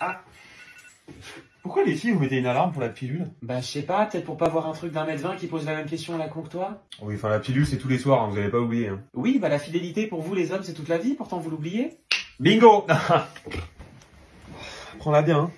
Ah. Pourquoi les filles, vous mettez une alarme pour la pilule Bah, je sais pas, peut-être pour pas voir un truc d'un mètre vingt qui pose la même question à la con que toi Oui, enfin la pilule, c'est tous les soirs, hein, vous avez pas oublié. Hein. Oui, bah la fidélité pour vous les hommes, c'est toute la vie, pourtant vous l'oubliez. Bingo Prends-la bien, hein.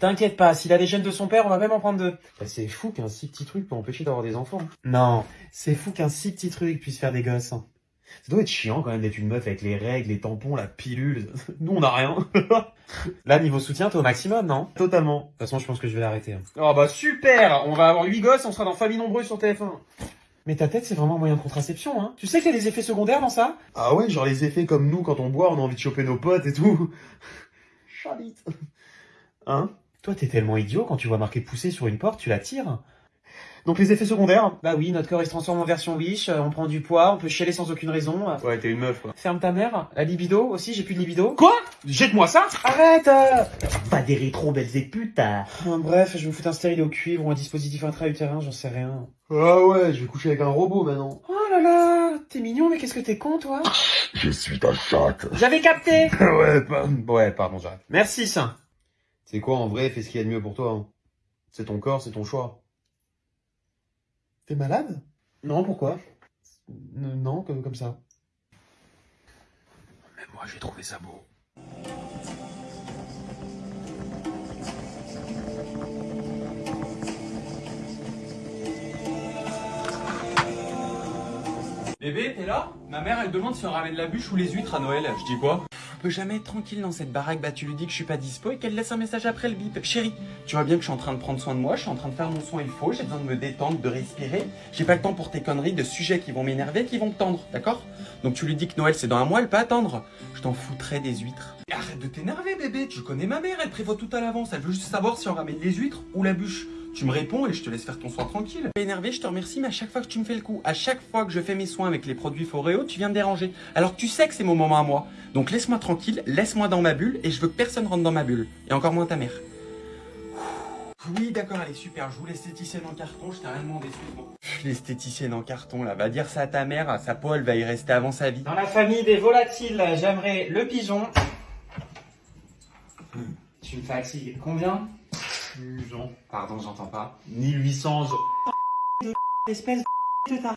T'inquiète pas, s'il a les gènes de son père, on va même en prendre deux. Bah, c'est fou qu'un si petit truc peut empêcher d'avoir des enfants. Non, c'est fou qu'un si petit truc puisse faire des gosses. Ça doit être chiant quand même d'être une meuf avec les règles, les tampons, la pilule. Nous, on a rien. Là, niveau soutien, t'es au maximum, non? De Totalement. toute façon, je pense que je vais l'arrêter. hein. Oh bah super On va avoir 8 gosses, on sera dans Famille Nombreuse sur TF1. Mais ta tête, c'est vraiment un moyen de contraception, hein Tu sais qu'il y a des effets secondaires dans ça? Ah ouais, genre les effets comme nous, quand on boit, on a envie de choper nos potes et tout. Chabite. Hein? Toi, t'es tellement idiot, quand tu vois marqué pousser sur une porte, tu la tires. Donc les effets secondaires Bah oui, notre corps il se transforme en version Wish, euh, on prend du poids, on peut chialer sans aucune raison. Ouais, t'es une meuf, quoi. Ferme ta mère, la libido aussi, j'ai plus de libido. Quoi? Jette-moi ça Arrête euh Pas des rétro belles et putain Euh, Bref, je vais me foutre un stérile au cuivre ou un dispositif intra-utérin, j'en sais rien. Ah ouais, je vais coucher avec un robot maintenant. Oh là là T'es mignon, mais qu'est-ce que t'es con, toi? Je suis ta chatte. J'avais capté ouais, pas... ouais, pardon, j'arrête. Merci, ça. C'est quoi en vrai, fais ce qu'il y a de mieux pour toi. hein. C'est ton corps, c'est ton choix. T'es malade? Non, pourquoi? Non, comme, comme ça. Mais moi, j'ai trouvé ça beau. Bébé, t'es là? Ma mère, elle demande si on ramène la bûche ou les huîtres à Noël. Je dis quoi? Peut jamais être tranquille dans cette baraque. Bah, tu lui dis que je suis pas dispo et qu'elle laisse un message après le bip. Chérie, tu vois bien que je suis en train de prendre soin de moi, je suis en train de faire mon soin il faut, j'ai besoin de me détendre, de respirer. J'ai pas le temps pour tes conneries de sujets qui vont m'énerver, qui vont me tendre, d'accord? Donc tu lui dis que Noël c'est dans un mois, elle peut attendre. Je t'en foutrais des huîtres. Arrête de t'énerver, bébé. Tu connais ma mère, elle prévoit tout à l'avance. Elle veut juste savoir si on ramène les huîtres ou la bûche. Tu me réponds et je te laisse faire ton soin tranquille. Énervé, je te remercie, mais à chaque fois que tu me fais le coup, à chaque fois que je fais mes soins avec les produits Foreo, tu viens me déranger. Alors que tu sais que c'est mon moment à moi. Donc laisse-moi tranquille, laisse-moi dans ma bulle et je veux que personne rentre dans ma bulle. Et encore moins ta mère. Oui, d'accord, elle est super. Je vous l'esthéticienne en carton, je t'ai rien demandé, excuse-moi. L'esthéticienne en carton, là, va dire ça à ta mère, sa peau, elle va y rester avant sa vie. Dans la famille des volatiles, j'aimerais le pigeon. Tu me fatigues. Combien? Pardon, j'entends pas. 1800. Espèce de ta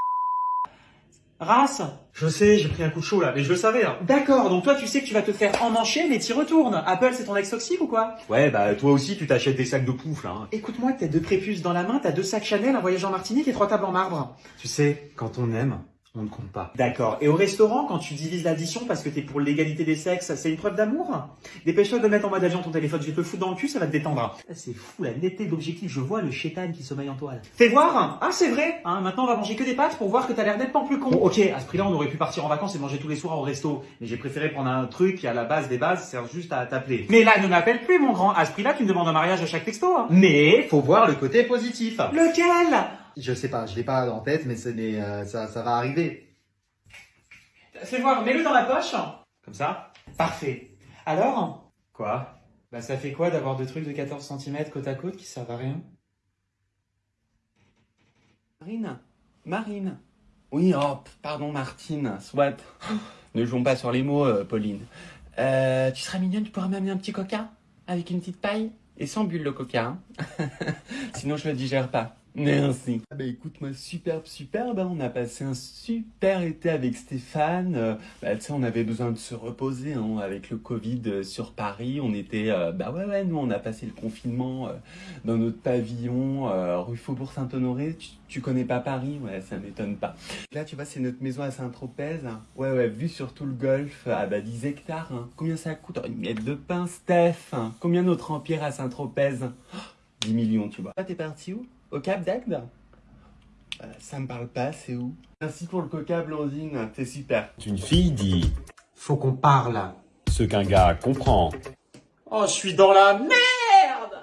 race. Je sais, j'ai pris un coup de chaud là, mais je le savais. Hein. D'accord, donc toi tu sais que tu vas te faire emmancher mais t'y retournes. Apple c'est ton ex toxique ou quoi? Ouais, bah toi aussi, tu t'achètes des sacs de pouf là. hein. Écoute-moi, t'as deux prépuces dans la main, t'as deux sacs Chanel, un voyage en Martinique et trois tables en marbre. Tu sais, quand on aime, on ne compte pas. D'accord. Et au restaurant, quand tu divises l'addition parce que t'es pour l'égalité des sexes, c'est une preuve d'amour? Dépêche-toi de mettre en mode avion ton téléphone, je vais te le foutre dans le cul, ça va te détendre. Ah, C'est fou, la netteté d'objectif, je vois le chétan qui sommeille en toile. Fais voir Ah, c'est vrai hein, Maintenant, on va manger que des pâtes pour voir que t'as l'air nettement plus con. Bon, ok, à ce prix-là, on aurait pu partir en vacances et manger tous les soirs au resto. Mais j'ai préféré prendre un truc qui, à la base des bases, sert juste à t'appeler. Mais là, ne m'appelle plus, mon grand. À ce prix-là, tu me demandes un mariage à chaque texto. hein. Mais, faut voir le côté positif. Lequel? Je sais pas, je l'ai pas en tête, mais, euh, ça, ça va arriver. Fais voir, mets-le dans la poche. Comme ça? Parfait. Alors? Quoi? Bah ça fait quoi d'avoir deux trucs de 14 cm côte à côte qui servent à rien? Marine Marine Oui, oh, pardon, Martine, soit. Ne jouons pas sur les mots, euh, Pauline. Euh, tu serais mignonne, tu pourrais m'amener un petit coca Avec une petite paille Et sans bulle le coca, hein Sinon je le digère pas. Merci. Ah bah écoute, moi, superbe, superbe. hein. On a passé un super été avec Stéphane. Euh, bah, tu sais, on avait besoin de se reposer hein, avec le Covid euh, sur Paris. On était, euh, bah ouais, ouais, nous, on a passé le confinement euh, dans notre pavillon rue Faubourg Saint-Honoré. Tu, connais pas Paris? Ouais, ça m'étonne pas. Là, tu vois, c'est notre maison à Saint-Tropez. hein. Ouais, ouais, vue sur tout le golfe, à bah, 10 hectares. Combien ça coûte? Oh, Une miette de pain, Steph. Combien notre empire à Saint-Tropez? Oh, 10 millions, tu vois. T'es parti où? Au Cap d'Agde Euh, Ça me parle pas, c'est où? Merci pour le coca, Blandine. T'es super. Une fille dit Faut qu'on parle. ce qu'un gars comprend. Oh, je suis dans la merde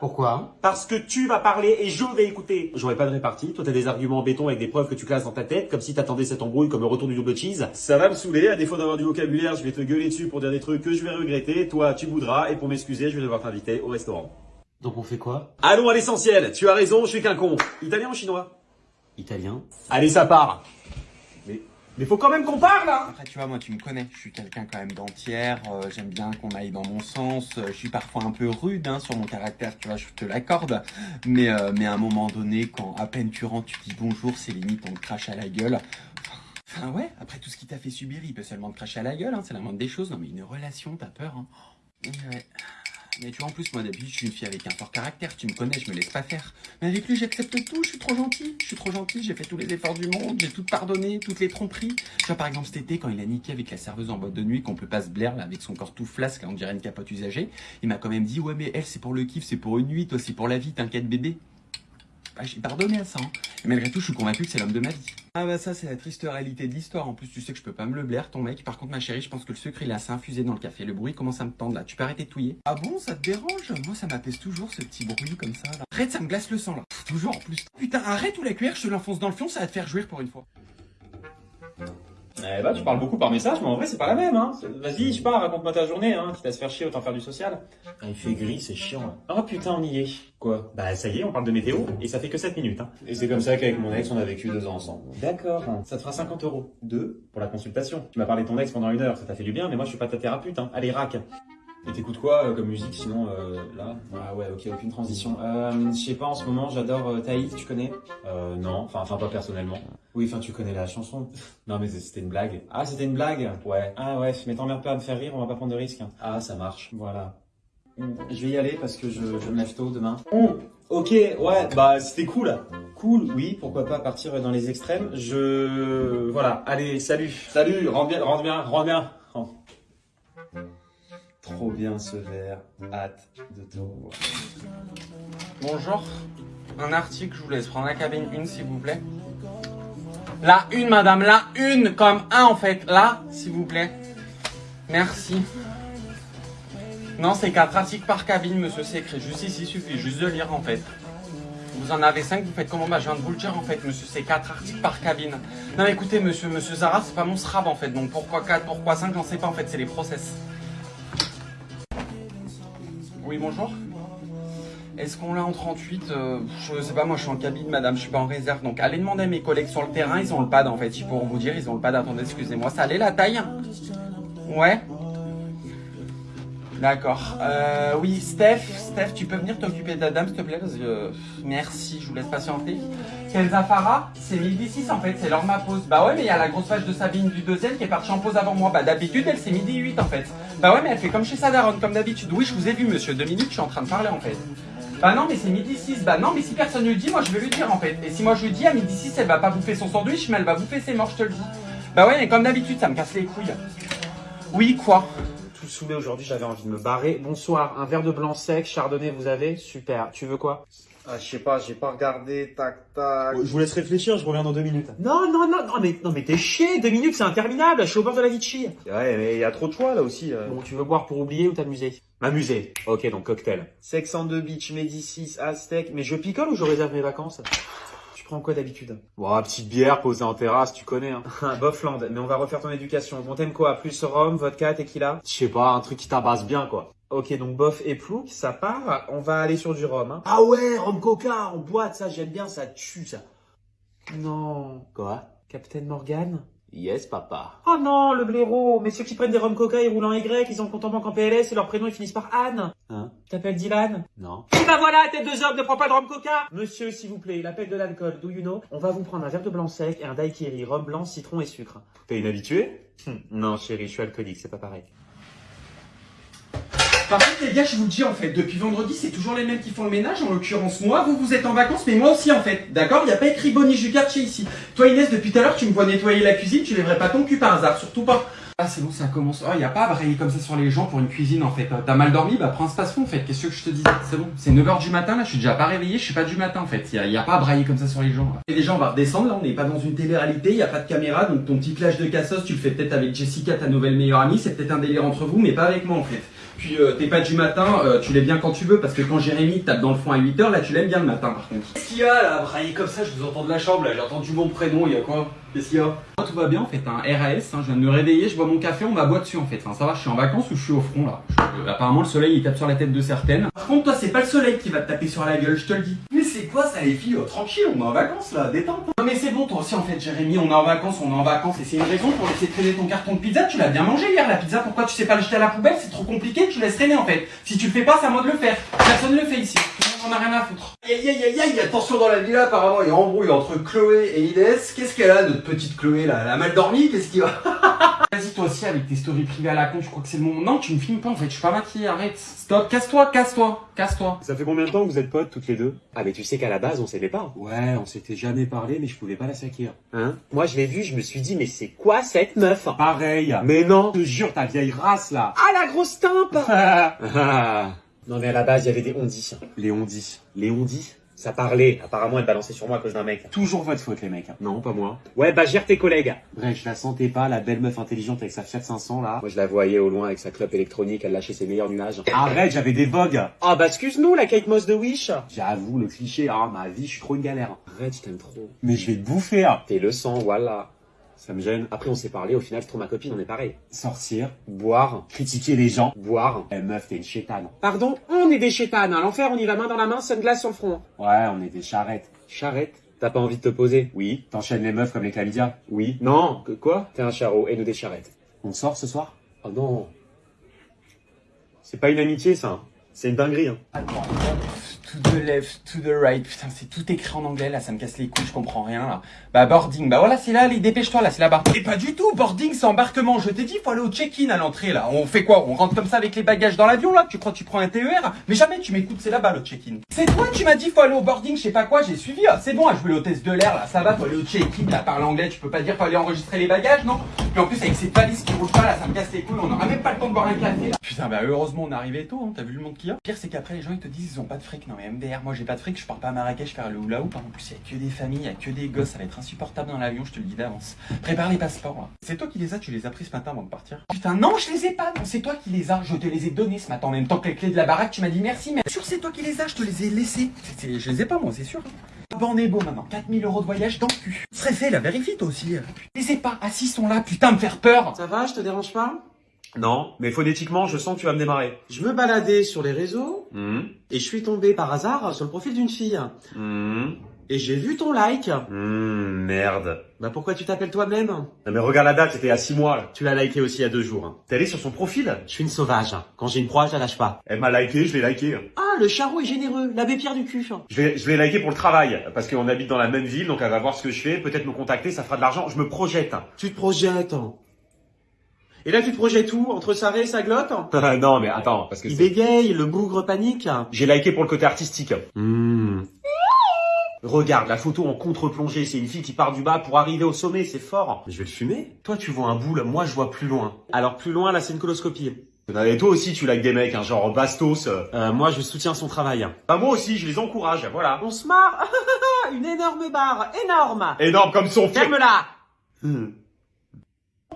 Pourquoi? Parce que tu vas parler et je vais écouter. J'aurais pas de répartie. Toi, t'as des arguments en béton avec des preuves que tu classes dans ta tête, comme si t'attendais cette embrouille comme le retour du double cheese. Ça va me saouler, à défaut d'avoir du vocabulaire, je vais te gueuler dessus pour dire des trucs que je vais regretter. Toi, tu voudras, et pour m'excuser, je vais devoir t'inviter au restaurant. Donc on fait quoi? Allons à l'essentiel, tu as raison, je suis qu'un con. Italien ou chinois? Italien. Allez, ça part. Mais Mais faut quand même qu'on parle, hein Après, tu vois, moi, tu me connais. Je suis quelqu'un quand même d'entière. euh, J'aime bien qu'on aille dans mon sens. euh, je suis parfois un peu rude hein, sur mon caractère, tu vois, je te l'accorde. Mais, euh, mais à un moment donné, quand à peine tu rentres, tu dis bonjour, c'est limite, on te crache à la gueule. Enfin, ouais, après tout ce qu'il t'a fait subir, il peut seulement te cracher à la gueule. Hein, c'est la moindre des choses. Non, mais une relation, t'as peur. Hein. Ouais. Mais tu vois, en plus, moi d'habitude, je suis une fille avec un fort caractère. Tu me connais, je me laisse pas faire. Mais avec lui, j'accepte tout. Je suis trop gentil. Je suis trop gentil. J'ai fait tous les efforts du monde. J'ai tout pardonné, toutes les tromperies. Tu vois, par exemple, cet été, quand il a niqué avec la serveuse en boîte de nuit, qu'on peut pas se blaire, là, avec son corps tout flasque, on dirait une capote usagée, il m'a quand même dit, ouais, mais elle, c'est pour le kiff, c'est pour une nuit. Toi, c'est pour la vie. T'inquiète, bébé. Bah, j'ai pardonné à ça. hein. Et malgré tout, je suis convaincu que c'est l'homme de ma vie. Ah bah ça, c'est la triste réalité de l'histoire. En plus, tu sais que je peux pas me le blaire, ton mec. Par contre, ma chérie, je pense que le sucre, il est assez infusé dans le café. Le bruit commence à me tendre là. Tu peux arrêter de touiller Ah bon, ça te dérange? Moi, ça m'apaise toujours, ce petit bruit comme ça. Là. Arrête, ça me glace le sang là. Toujours en plus. Putain, arrête ou la cuillère, je te l'enfonce dans le fion, ça va te faire jouir pour une fois. Eh bah, tu parles beaucoup par message, mais en vrai, c'est pas la même, hein. Vas-y, je pars, raconte-moi ta journée, hein. Quitte à se faire chier, autant faire du social. Ah, il fait gris, c'est chiant, là. Oh putain, on y est. Quoi? Bah, ça y est, on parle de météo, et ça fait que 7 minutes, hein. Et c'est comme ça qu'avec mon ex, on a vécu deux ans ensemble. D'accord. Ça te fera 50 euros. Deux Pour la consultation. Tu m'as parlé de ton ex pendant une heure, ça t'a fait du bien, mais moi, je suis pas ta thérapeute, hein. Allez, rack. Et t'écoutes quoi euh, comme musique sinon euh, là Ah ouais ok aucune transition. Euh, je sais pas en ce moment j'adore euh, Taïf tu connais? Euh non enfin enfin pas personnellement. Oui enfin tu connais la chanson. non mais c'était une blague. Ah c'était une blague? Ouais. Ah ouais mais t'emmerdes pas à me faire rire on va pas prendre de risques. Ah ça marche voilà. Je vais y aller parce que je, je me lève tôt demain. ok ouais bah c'était cool. Cool oui pourquoi pas partir dans les extrêmes. Je voilà allez salut salut rentre bien rentre bien rentre bien. Rentre. Trop bien ce verre, hâte de te revoir. Bonjour. Un article, je vous laisse prendre la cabine une s'il vous plaît. La une, madame, la une, comme un en fait. Là, s'il vous plaît. Merci. Non, c'est quatre articles par cabine, monsieur, c'est écrit juste ici, il suffit juste de lire en fait. Vous en avez cinq, vous faites comment? Bah, je viens de vous le dire en fait, monsieur, c'est quatre articles par cabine. Non, écoutez, monsieur, monsieur Zara, c'est pas mon SRAB en fait, donc pourquoi 4, pourquoi 5, j'en sais pas en fait, c'est les process. Oui, bonjour. Est-ce qu'on l'a en 38 euh, Je sais pas, moi je suis en cabine, madame, je suis pas en réserve. Donc allez demander à mes collègues sur le terrain, ils ont le pad en fait. Ils pourront vous dire, ils ont le pad. Attendez, excusez-moi, ça allait la taille? Ouais D'accord. Euh, oui, Steph, Steph, tu peux venir t'occuper de la dame, s'il te plaît Merci, je vous laisse patienter. Kenza Farah, c'est 1006 en fait, c'est l'heure ma pause. Bah ouais, mais il y a la grosse vache de Sabine du deuxième qui est partie en pause avant moi. Bah d'habitude, elle c'est midi 8 en fait. Bah ouais, mais elle fait comme chez sa daronne, comme d'habitude. Oui, je vous ai vu, monsieur, deux minutes, je suis en train de parler en fait. Bah non, mais c'est midi 6. Bah non, mais si personne ne le dit, moi je vais lui dire en fait. Et si moi je lui dis à midi 6, elle va pas bouffer son sandwich, mais elle va bouffer ses morts, je te le dis. Bah ouais, mais comme d'habitude, ça me casse les couilles. Oui, quoi? Tout saoulé aujourd'hui, j'avais envie de me barrer. Bonsoir, un verre de blanc sec, chardonnay, vous avez Super. Tu veux quoi? Ah, je sais pas, j'ai pas regardé, tac, tac. Je vous laisse réfléchir, je reviens dans deux minutes. Non, non, non, non, mais, non, mais t'es chier, deux minutes, c'est interminable, je suis au bord de la Vichy. Ouais, mais il y a trop de choix là aussi. euh. Bon, tu veux boire pour oublier ou t'amuser? M'amuser. Ok, donc cocktail. Sex on the Beach, Médicis, Aztec. Mais je picole ou je réserve mes vacances? Prends quoi d'habitude? Bon, petite bière posée en terrasse, tu connais, hein. Bofland, mais on va refaire ton éducation. Bon, t'aimes quoi? Plus rhum, vodka, tequila? Je sais pas, un truc qui tabasse bien, quoi. Ok, donc bof et plouc, ça part. On va aller sur du rhum. Hein. Ah ouais, rhum coca, en boîte, ça, j'aime bien, ça tue, ça. Non. Quoi? Captain Morgan? Yes, papa. Oh non, le blaireau Mais ceux qui prennent des rhum coca, ils roulent en Y, ils ont compte en banque en PLS et leur prénom, ils finissent par Anne. Hein T'appelles Dylan Non. Et bah voilà, tête de zob, ne prends pas de rhum coca Monsieur, s'il vous plaît, il appelle de l'alcool, do you know? On va vous prendre un verre de blanc sec et un daiquiri, rhum blanc, citron et sucre. T'es inhabitué? Non, chérie, je suis alcoolique, c'est pas pareil. Par contre, les gars, je vous le dis en fait, depuis vendredi, c'est toujours les mêmes qui font le ménage. En l'occurrence, moi, vous, vous êtes en vacances, mais moi aussi en fait. D'accord? Il n'y a pas écrit Bonnie du quartier ici. Toi, Inès, depuis tout à l'heure, tu me vois nettoyer la cuisine, tu lèverais pas ton cul par hasard, surtout pas. Ah, c'est bon, ça commence. Oh, a pas à brailler comme ça sur les gens pour une cuisine en fait. T'as mal dormi? Bah, prends un space-fond en fait. Qu'est-ce que je te dis? C'est bon, c'est 9h du matin là, je suis déjà pas réveillé, je suis pas du matin en fait. A, y a pas à brailler comme ça sur les gens. là. Et déjà, on va redescendre là, on n'est pas dans une télé-réalité, a pas de caméra, donc ton petit clash de cassos, tu le fais peut-être avec Jessica, ta nouvelle meilleure amie, c'est peut-être un délire entre vous, mais pas avec moi en fait. Puis euh, t'es pas du matin, euh, tu l'aimes bien quand tu veux, parce que quand Jérémy tape dans le fond à 8h, là tu l'aimes bien le matin par contre. Qu'est-ce qu'il y a là, brailler comme ça, je vous entends de la chambre là, j'ai entendu mon prénom, il y a quoi? Qu'est-ce qu'il y a? Moi, Tout va bien en fait, un RAS, hein, je viens de me réveiller, je bois mon café, on m'aboie dessus en fait. Enfin ça va, je suis en vacances ou je suis au front là. Je- euh, apparemment le soleil il tape sur la tête de certaines. Par contre toi c'est pas le soleil qui va te taper sur la gueule, je te le dis. Mais c'est quoi ça les filles? Oh, Tranquille, on est en vacances là, détente. Non mais c'est bon, toi aussi en fait, Jérémy, on est en vacances, on est en vacances et c'est une raison pour laisser traîner ton carton de pizza. Tu l'as bien mangé hier la pizza, pourquoi tu sais pas le jeter à la poubelle? C'est trop compliqué, tu laisses traîner en fait. Si tu le fais pas, c'est à moi de le faire. Personne ne le fait ici. On a rien à foutre. Aïe aïe aïe aïe, attention dans la villa, apparemment il y a embrouille entre Chloé et Inès. Qu'est-ce qu'elle a, notre petite Chloé là? Elle a mal dormi? Qu'est-ce qu'il va? Vas-y toi aussi avec tes stories privées à la con, je crois que c'est le moment. Non, tu me filmes pas en fait, je suis pas maquillée, arrête. Stop, casse-toi, casse-toi, casse-toi. Ça fait combien de temps que vous êtes potes toutes les deux? Ah mais tu sais qu'à la base on s'aimait pas. Ouais, on s'était jamais parlé, mais je pouvais pas la saquer. Hein? Moi je l'ai vu, je me suis dit mais c'est quoi cette meuf? Pareil. Mais non Je te jure, ta vieille race là. Ah la grosse timpe Non mais à la base il y avait des ondis. les ondis. Les ondis Ça parlait, apparemment elle balançait sur moi à cause d'un mec. Toujours votre faute les mecs. Non, pas moi. Ouais bah gère tes collègues. Bref, je la sentais pas, la belle meuf intelligente avec sa Fiat 500 là. Moi je la voyais au loin avec sa clope électronique, elle lâchait ses meilleurs nuages. Arrête, j'avais des vogues. Ah bah excuse-nous la Kate Moss de Wish J'avoue, le cliché, ah ma vie, je suis trop une galère. Arrête, je t'aime trop. Mais je vais te bouffer. hein. T'es le sang, voilà. Ça me gêne. Après on s'est parlé, au final c'est trop ma copine, on est pareil. Sortir, Boire, critiquer les gens. boire. Eh meuf, t'es une chétane. Pardon, on est des chétanes, à l'enfer on y va main dans la main, sunglass sur le front. Ouais, on est des charrettes. Charrette, t'as pas envie de te poser? Oui, t'enchaînes les meufs comme les chlamydia? Oui. Non, que quoi? T'es un charreau et nous des charrettes. On sort ce soir? Oh non. C'est pas une amitié ça, hein. c'est une dinguerie. Hein. Attends, to the left, to the right. Putain, c'est tout écrit en anglais là, ça me casse les couilles, je comprends rien là. Bah boarding, bah voilà, c'est là, allez, dépêche-toi là, c'est là-bas. Et pas du tout, boarding, c'est embarquement. Je t'ai dit, faut aller au check-in à l'entrée là. On fait quoi? On rentre comme ça avec les bagages dans l'avion là? Tu crois que tu prends un TER Mais jamais tu m'écoutes, c'est là-bas le check-in. C'est toi, tu m'as dit, faut aller au boarding, je sais pas quoi, j'ai suivi. Ah, c'est bon, à jouer l'hôtesse de l'air là, ça va, faut aller au check-in là, parle anglais, tu peux pas dire, faut aller enregistrer les bagages, non? Puis en plus avec cette valise qui roule pas là, ça me casse les couilles, on aura même pas le temps de boire un café là. Putain, bah heureusement on est arrivé tôt, hein. t'as vu le monde qu'il y a? Pire c'est qu'après les gens ils te disent ils ont pas de fric. Non MDR, moi j'ai pas de fric, je pars pas à Marrakech faire le hula hoop. hein. En plus il y a que des familles, il y a que des gosses, ça va être insupportable dans l'avion, je te le dis d'avance. Prépare les passeports. C'est toi qui les as, tu les as pris ce matin avant de partir Putain, non, je les ai pas, non, c'est toi qui les as, je te les ai donnés ce matin en même temps que les clés de la baraque, tu m'as dit merci, mais sûr c'est toi qui les as, je te les ai laissés. Je les ai pas moi, c'est sûr. Ah bah on est beau maintenant, 4000 euros de voyage dans le cul. Fait, la vérifie toi aussi. Je les ai pas, assis sont là, putain, me faire peur. Ça va, je te dérange pas? Non, mais phonétiquement, je sens que tu vas me démarrer. Je me baladais sur les réseaux Hum, et je suis tombé par hasard sur le profil d'une fille. hum, Et j'ai vu ton like. hum, merde. Bah pourquoi tu t'appelles toi-même? Non mais regarde la date, c'était à 6 mois. Tu l'as liké aussi il y a deux jours. hein. T'es allé sur son profil? Je suis une sauvage. Quand j'ai une proie, je la lâche pas. Elle m'a liké, je l'ai liké. Ah, le charreau est généreux, l'abbé Pierre du cul. Je vais, je l'ai liké pour le travail, parce qu'on habite dans la même ville, donc elle va voir ce que je fais, peut-être me contacter, ça fera de l'argent, je me projette. Tu te projettes. Et là, tu te projettes où? Entre sa raie et sa glotte? Non mais attends, parce que Il bégaye, le bougre panique. j'ai liké pour le côté artistique. Hmm. Regarde, la photo en contre-plongée, c'est une fille qui part du bas pour arriver au sommet, c'est fort. Je vais le fumer. Toi, tu vois un boule, moi, je vois plus loin. Alors, plus loin, là, c'est une coloscopie. Et toi aussi, tu likes des mecs, hein, genre Bastos. euh. Euh, moi, je soutiens son travail. Bah moi aussi, je les encourage, voilà. On se marre Une énorme barre, énorme Énorme comme son frère. Ferme-la Oh,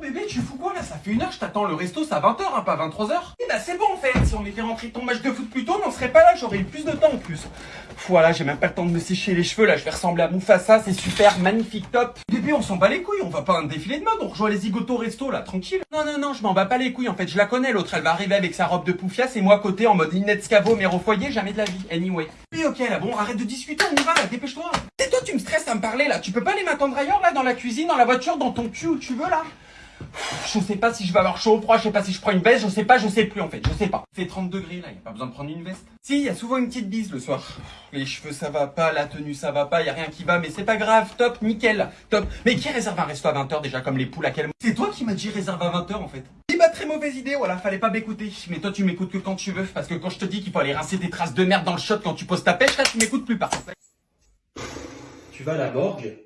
Bébé, tu fous quoi là? Ça fait une heure, je t'attends. Le resto, c'est à 20h, hein, pas 23h. Eh bah c'est bon en fait, si on était rentré ton match de foot plus tôt, on serait pas là, j'aurais eu plus de temps en plus. Voilà, j'ai même pas le temps de me sécher les cheveux là, je vais ressembler à Mufasa, c'est super, magnifique, top. Bébé, on s'en bat les couilles, on va pas un défilé de mode, on rejoint les zigotos resto là, tranquille. Non, non, non, je m'en bats pas les couilles en fait, je la connais, l'autre. Elle va arriver avec sa robe de poufias et moi côté en mode Inette Scavo, mère au foyer, jamais de la vie, anyway. Oui, ok là, bon, arrête de discuter, on y va là, dépêche-toi. Et toi, tu me stresses à me parler là, tu peux pas aller m'attendre ailleurs là, dans la cuisine, dans la voiture, dans ton cul où tu veux là? Je sais pas si je vais avoir chaud ou froid, je sais pas si je prends une veste, je sais pas, je sais plus en fait, je sais pas. Il fait 30 degrés là, y a pas besoin de prendre une veste. Si, y a souvent une petite bise le soir. Les cheveux ça va pas, la tenue ça va pas, y a rien qui va, mais c'est pas grave, top, nickel, top. Mais qui réserve un resto à 20h déjà comme les poules à quel C'est toi qui m'as dit réserve à 20h en fait. Eh bah très mauvaise idée, voilà, fallait pas m'écouter. Mais toi tu m'écoutes que quand tu veux, parce que quand je te dis qu'il faut aller rincer tes traces de merde dans le shot quand tu poses ta pêche, là tu m'écoutes plus par contre. Tu vas à la morgue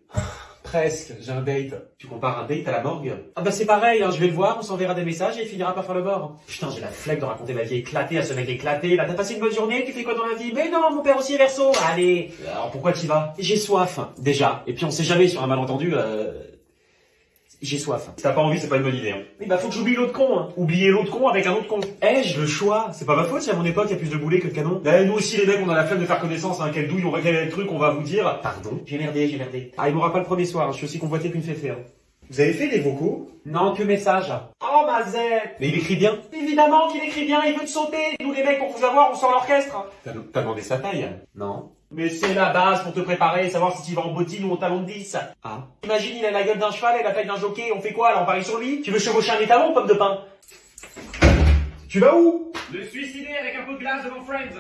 Presque, j'ai un date. Tu compares un date à la morgue? Ah bah c'est pareil, hein, je vais le voir, on s'enverra des messages et il finira par faire le bord. Putain, j'ai la flemme de raconter ma vie éclatée à ce mec éclaté. Là, t'as passé une bonne journée, tu fais quoi dans la vie? Mais non, mon père aussi est verso. Allez, alors pourquoi tu vas? J'ai soif, déjà. Et puis on sait jamais sur un malentendu, euh... J'ai soif. Si t'as pas envie, c'est pas une bonne idée. Hein. Mais bah faut que j'oublie l'autre con. Hein. Oublier l'autre con avec un autre con. Ai-je le choix C'est pas ma faute si à mon époque il y a plus de boulets que de canons. Eh, nous aussi les mecs, on a la flemme de faire connaissance, hein. Quelle douille, on va créer le truc, on va vous dire. Pardon? J'ai merdé, j'ai merdé. Ah, il m'aura pas le premier soir, hein. je suis aussi convoité qu'une féfé. Hein. Vous avez fait des vocaux? Non, que message. Oh, ma zette Mais il écrit bien. Évidemment qu'il écrit bien, il veut te sauter. Nous les mecs, pour vous avoir, on sort l'orchestre. T'as t'as demandé sa taille Non. Mais c'est la base pour te préparer, savoir si tu vas en bottine ou au talon de 10. Ah. Imagine, il a la gueule d'un cheval et la taille d'un jockey, on fait quoi là On parie sur lui? Tu veux chevaucher un étalon, pomme de pain Tu vas où? Le suicider avec un pot de glace devant Friends